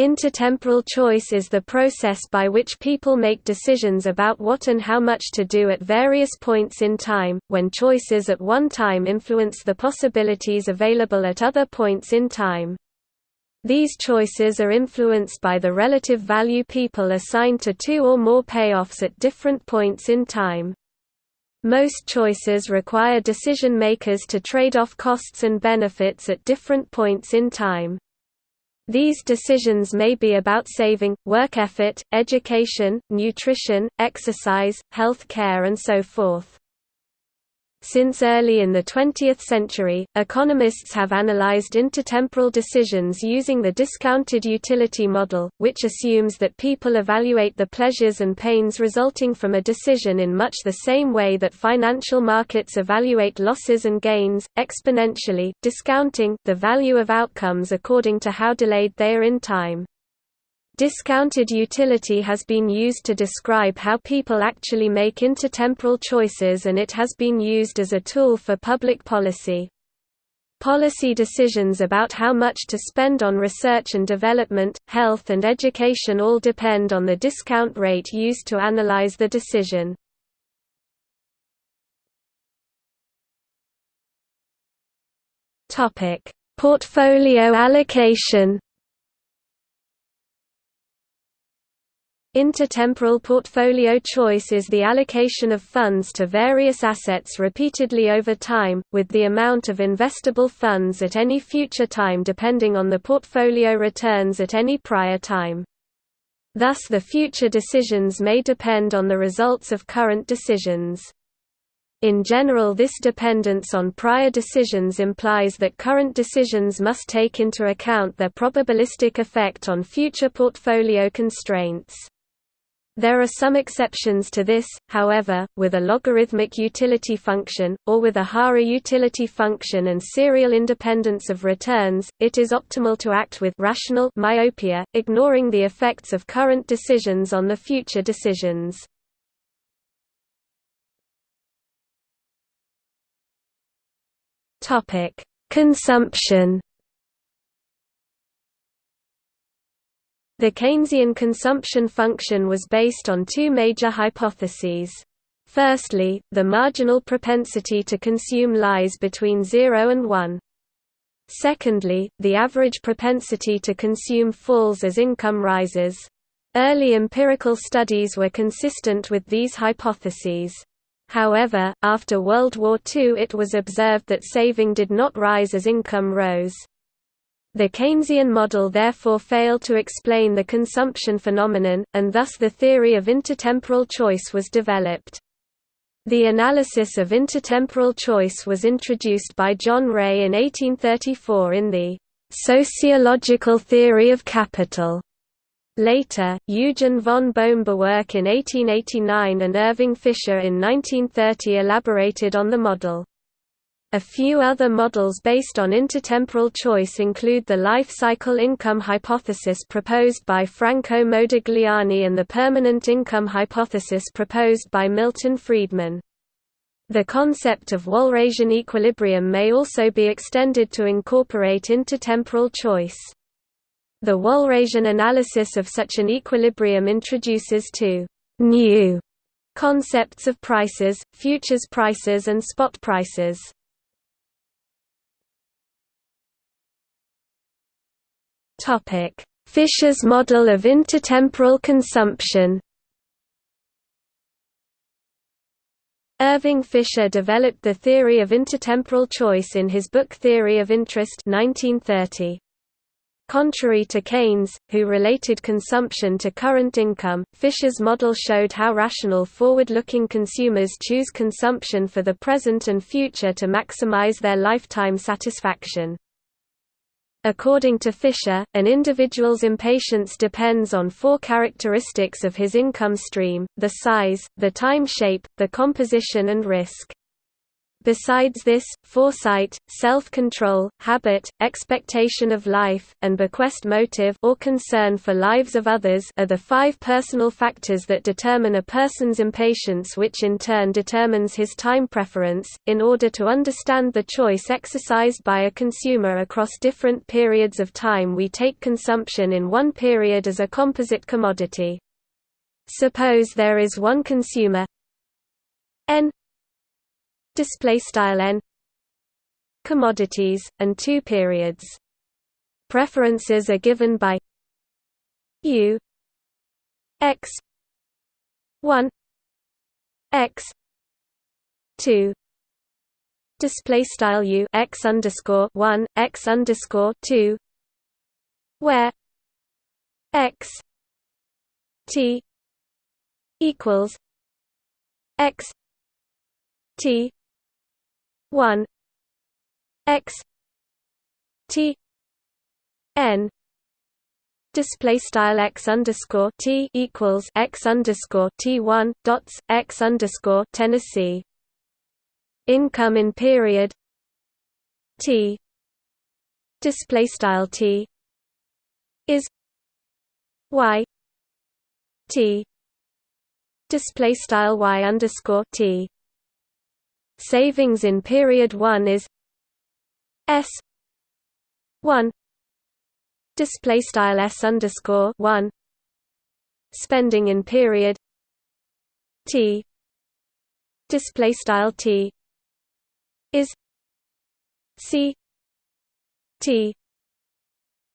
Intertemporal choice is the process by which people make decisions about what and how much to do at various points in time, when choices at one time influence the possibilities available at other points in time. These choices are influenced by the relative value people assign to two or more payoffs at different points in time. Most choices require decision makers to trade off costs and benefits at different points in time. These decisions may be about saving, work effort, education, nutrition, exercise, health care and so forth. Since early in the 20th century, economists have analyzed intertemporal decisions using the discounted utility model, which assumes that people evaluate the pleasures and pains resulting from a decision in much the same way that financial markets evaluate losses and gains, exponentially, discounting the value of outcomes according to how delayed they are in time. Discounted utility has been used to describe how people actually make intertemporal choices and it has been used as a tool for public policy. Policy decisions about how much to spend on research and development, health and education all depend on the discount rate used to analyze the decision. Portfolio allocation Intertemporal portfolio choice is the allocation of funds to various assets repeatedly over time, with the amount of investable funds at any future time depending on the portfolio returns at any prior time. Thus the future decisions may depend on the results of current decisions. In general this dependence on prior decisions implies that current decisions must take into account their probabilistic effect on future portfolio constraints. There are some exceptions to this, however, with a logarithmic utility function, or with a Hara utility function and serial independence of returns, it is optimal to act with rational myopia, ignoring the effects of current decisions on the future decisions. Consumption The Keynesian consumption function was based on two major hypotheses. Firstly, the marginal propensity to consume lies between 0 and 1. Secondly, the average propensity to consume falls as income rises. Early empirical studies were consistent with these hypotheses. However, after World War II it was observed that saving did not rise as income rose. The Keynesian model therefore failed to explain the consumption phenomenon, and thus the theory of intertemporal choice was developed. The analysis of intertemporal choice was introduced by John Rae in 1834 in the «sociological theory of capital». Later, Eugen von Bohm-Bawerk in 1889 and Irving Fisher in 1930 elaborated on the model. A few other models based on intertemporal choice include the life cycle income hypothesis proposed by Franco Modigliani and the permanent income hypothesis proposed by Milton Friedman. The concept of Walrasian equilibrium may also be extended to incorporate intertemporal choice. The Walrasian analysis of such an equilibrium introduces two new concepts of prices, futures prices and spot prices. Topic: Fisher's model of intertemporal consumption. Irving Fisher developed the theory of intertemporal choice in his book Theory of Interest 1930. Contrary to Keynes, who related consumption to current income, Fisher's model showed how rational forward-looking consumers choose consumption for the present and future to maximize their lifetime satisfaction. According to Fisher, an individual's impatience depends on four characteristics of his income stream, the size, the time shape, the composition and risk. Besides this, foresight, self-control, habit, expectation of life, and bequest motive or concern for lives of others are the five personal factors that determine a person's impatience which in turn determines his time preference. In order to understand the choice exercised by a consumer across different periods of time we take consumption in one period as a composite commodity. Suppose there is one consumer n display style n commodities and two periods. Preferences are given by u x 1 x 2 display style u x underscore 1 x underscore 2 where x t equals x t 1 x t n display style x underscore t equals x underscore t one dots x underscore Tennessee. Income in period t display style t is y t display style y underscore t Savings in period 1 is S 1 display style S underscore 1 spending in period T display style T is C T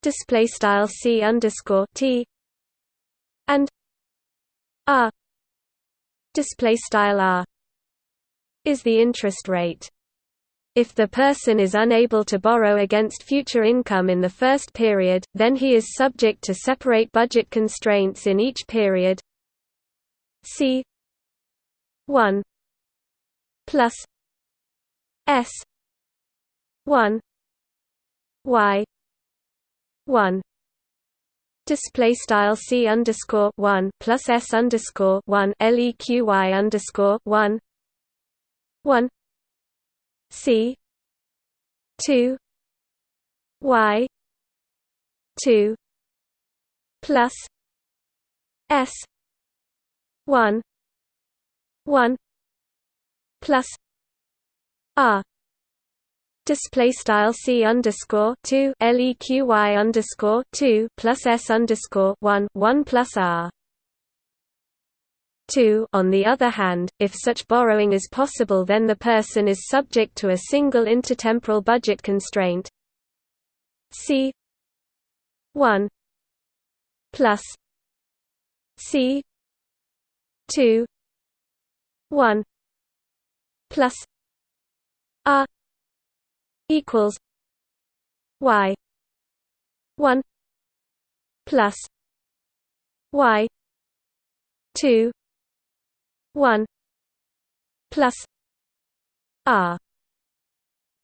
display style C underscore T and R display style R is the interest rate. If the person is unable to borrow against future income in the first period, then he is subject to separate budget constraints in each period. C 1 plus S 1 Y 1 display style C underscore 1 plus S underscore 1 LEQY underscore 1 1 C. 2 Y. 2 plus. S. 1 1 plus. R. Display style c underscore two leqy underscore two plus s underscore one one plus r 2 On the other hand, if such borrowing is possible then the person is subject to a single intertemporal budget constraint. C. 1 plus. C. 2 1 plus. R equals. Y. 1 plus. Y. 2 1 plus r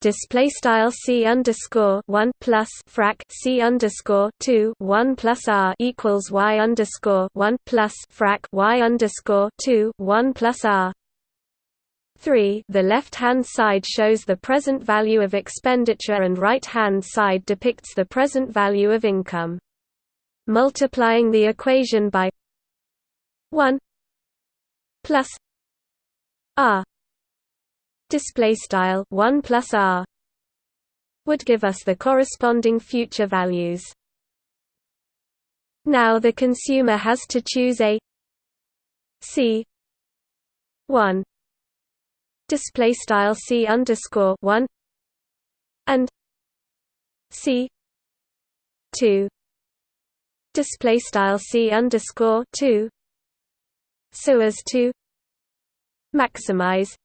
display style c underscore one plus frac c underscore two one plus r equals y underscore one plus frac y underscore two one plus r. Three the left-hand side shows the present value of expenditure and right-hand side depicts the present value of income. Multiplying the equation by 1 plus r. Display style 1 plus r. Would give us the corresponding future values. Now the consumer has to choose a c 1 display style c underscore 1 and c 2 display style c underscore 2 so as to maximize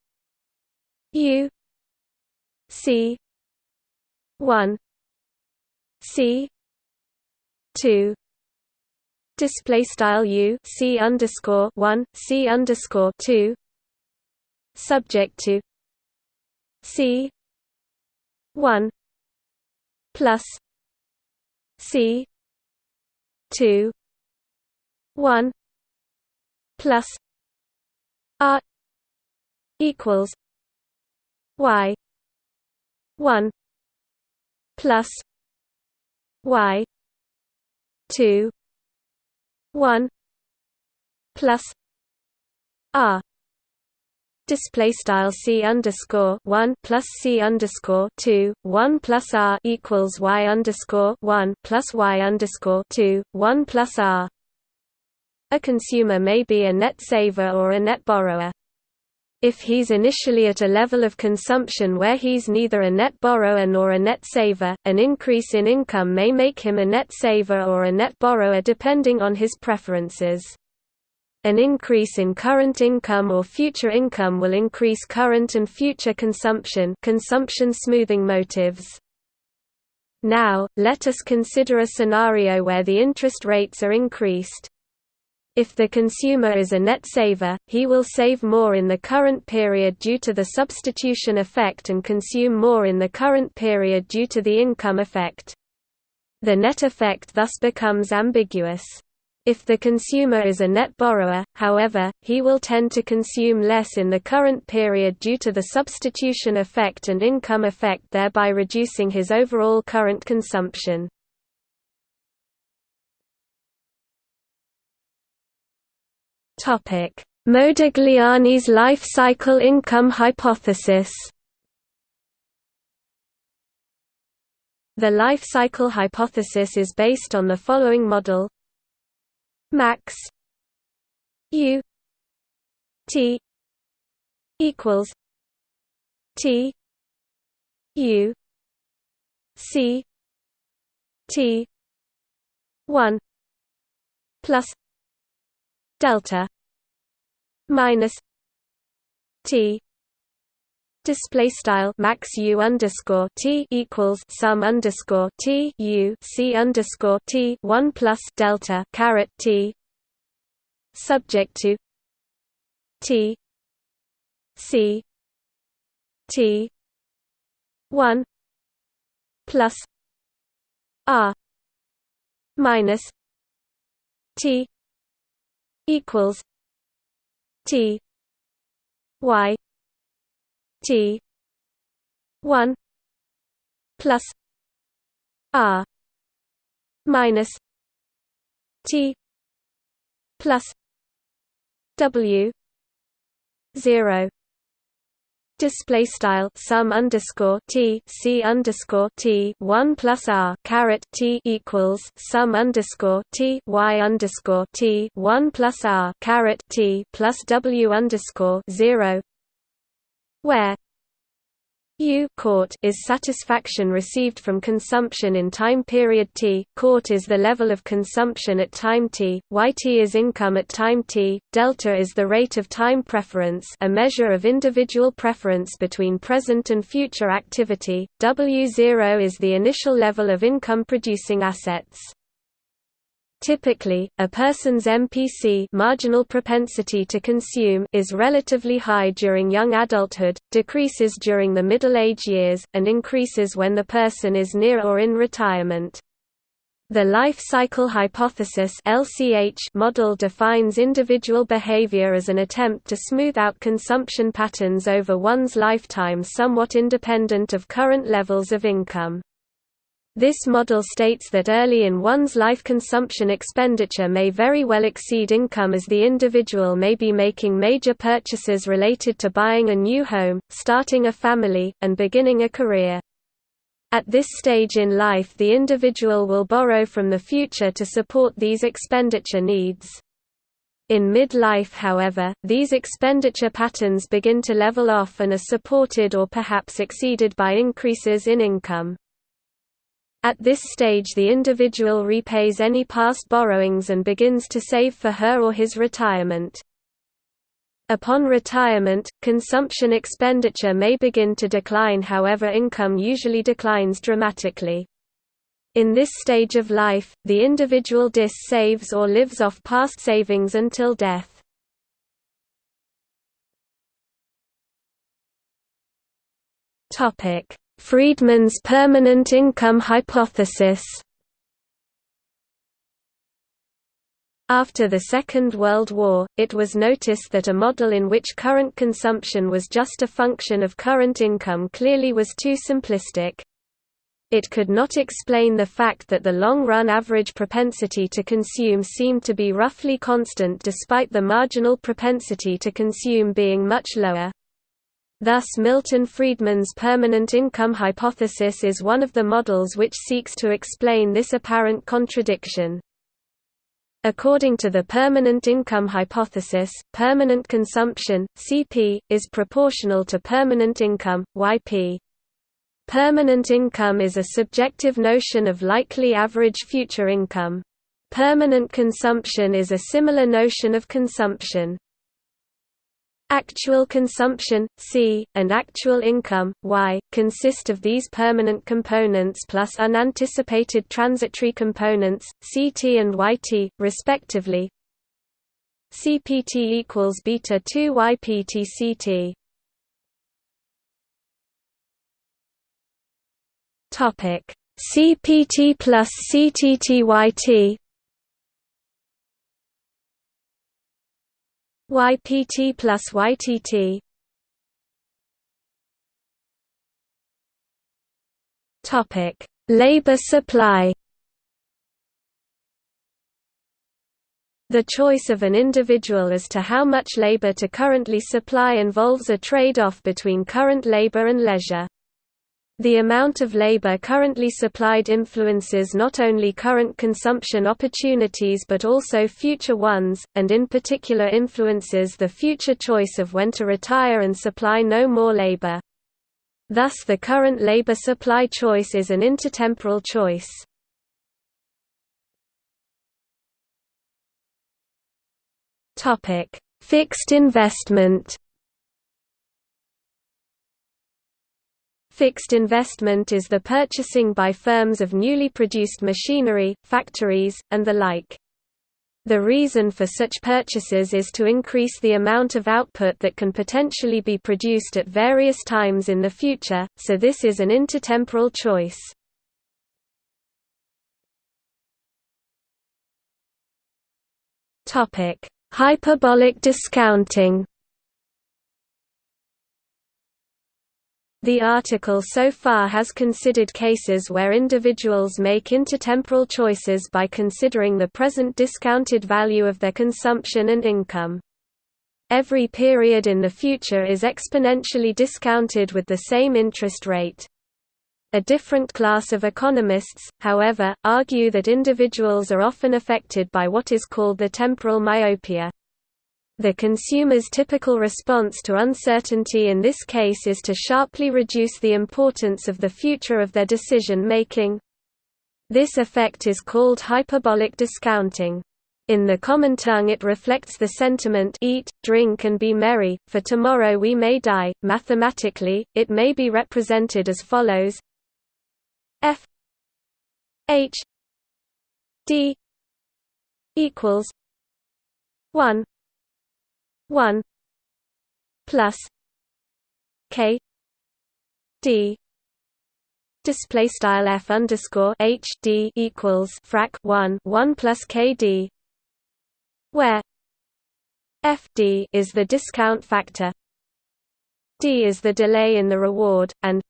u c 1 c 2 display style u c underscore 1 c underscore 2 subject to c 1 plus c 2 1 plus r equals y 1 plus y 2 1 plus r display style c underscore one plus c underscore two one plus r equals y underscore one plus y underscore two one plus r. A consumer may be a net saver or a net borrower. If he's initially at a level of consumption where he's neither a net borrower nor a net saver, an increase in income may make him a net saver or a net borrower depending on his preferences. An increase in current income or future income will increase current and future consumption consumption smoothing motives. Now, let us consider a scenario where the interest rates are increased. If the consumer is a net saver, he will save more in the current period due to the substitution effect and consume more in the current period due to the income effect. The net effect thus becomes ambiguous. If the consumer is a net borrower, however, he will tend to consume less in the current period due to the substitution effect and income effect thereby reducing his overall current consumption. Modigliani's life cycle income hypothesis. The life cycle hypothesis is based on the following model. Max u t equals t u c t 1 plus delta minus t display style max u underscore t equals sum underscore t u c underscore t one plus delta caret t subject to t c t one plus r minus t equals t y T one plus R minus T plus W zero Display style sum underscore T C underscore T one plus R caret T equals sum underscore T Y underscore T one plus R caret T plus W underscore zero where U court is satisfaction received from consumption in time period t, court is the level of consumption at time t, yt is income at time t, delta is the rate of time preference a measure of individual preference between present and future activity, w0 is the initial level of income producing assets. Typically, a person's MPC marginal propensity to consume is relatively high during young adulthood, decreases during the middle-age years, and increases when the person is near or in retirement. The life cycle hypothesis (LCH) model defines individual behavior as an attempt to smooth out consumption patterns over one's lifetime somewhat independent of current levels of income. This model states that early in one's life consumption expenditure may very well exceed income as the individual may be making major purchases related to buying a new home, starting a family, and beginning a career. At this stage in life the individual will borrow from the future to support these expenditure needs. In midlife however, these expenditure patterns begin to level off and are supported or perhaps exceeded by increases in income. At this stage the individual repays any past borrowings and begins to save for her or his retirement. Upon retirement, consumption expenditure may begin to decline however income usually declines dramatically. In this stage of life, the individual dis saves or lives off past savings until death. Friedman's permanent income hypothesis After the Second World War, it was noticed that a model in which current consumption was just a function of current income clearly was too simplistic. It could not explain the fact that the long-run average propensity to consume seemed to be roughly constant despite the marginal propensity to consume being much lower. Thus Milton Friedman's permanent income hypothesis is one of the models which seeks to explain this apparent contradiction. According to the permanent income hypothesis, permanent consumption, CP, is proportional to permanent income, YP. Permanent income is a subjective notion of likely average future income. Permanent consumption is a similar notion of consumption. Actual consumption, C, and actual income, Y, consist of these permanent components plus unanticipated transitory components, CT and YT, respectively. CPT equals beta 2 YPT CT. CPT plus CTTYT. YPT plus YTT. Topic: Labor supply. The choice of an individual as to how much labor to currently supply involves a trade-off between current labor and leisure. The amount of labor currently supplied influences not only current consumption opportunities but also future ones, and in particular influences the future choice of when to retire and supply no more labor. Thus the current labor supply choice is an intertemporal choice. Fixed investment Fixed investment is the purchasing by firms of newly produced machinery, factories, and the like. The reason for such purchases is to increase the amount of output that can potentially be produced at various times in the future, so this is an intertemporal choice. Hyperbolic discounting The article so far has considered cases where individuals make intertemporal choices by considering the present discounted value of their consumption and income. Every period in the future is exponentially discounted with the same interest rate. A different class of economists, however, argue that individuals are often affected by what is called the temporal myopia. The consumer's typical response to uncertainty in this case is to sharply reduce the importance of the future of their decision-making. This effect is called hyperbolic discounting. In the common tongue it reflects the sentiment eat, drink and be merry, for tomorrow we may die. Mathematically, it may be represented as follows F H D equals 1 one plus K D. Display style f underscore h d equals frac 1 1 plus k d where f d is the discount factor d is the delay in the reward and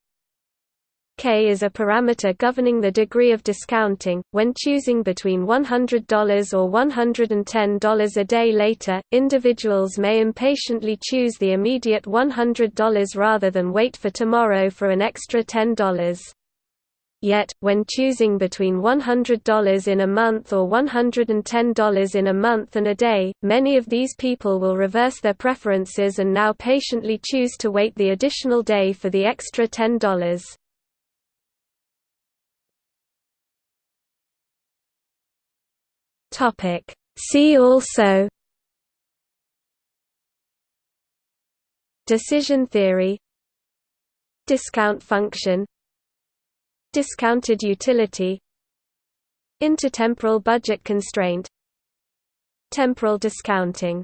K is a parameter governing the degree of discounting. When choosing between $100 or $110 a day later, individuals may impatiently choose the immediate $100 rather than wait for tomorrow for an extra $10. Yet, when choosing between $100 in a month or $110 in a month and a day, many of these people will reverse their preferences and now patiently choose to wait the additional day for the extra $10. Topic. See also Decision theory Discount function Discounted utility Intertemporal budget constraint Temporal discounting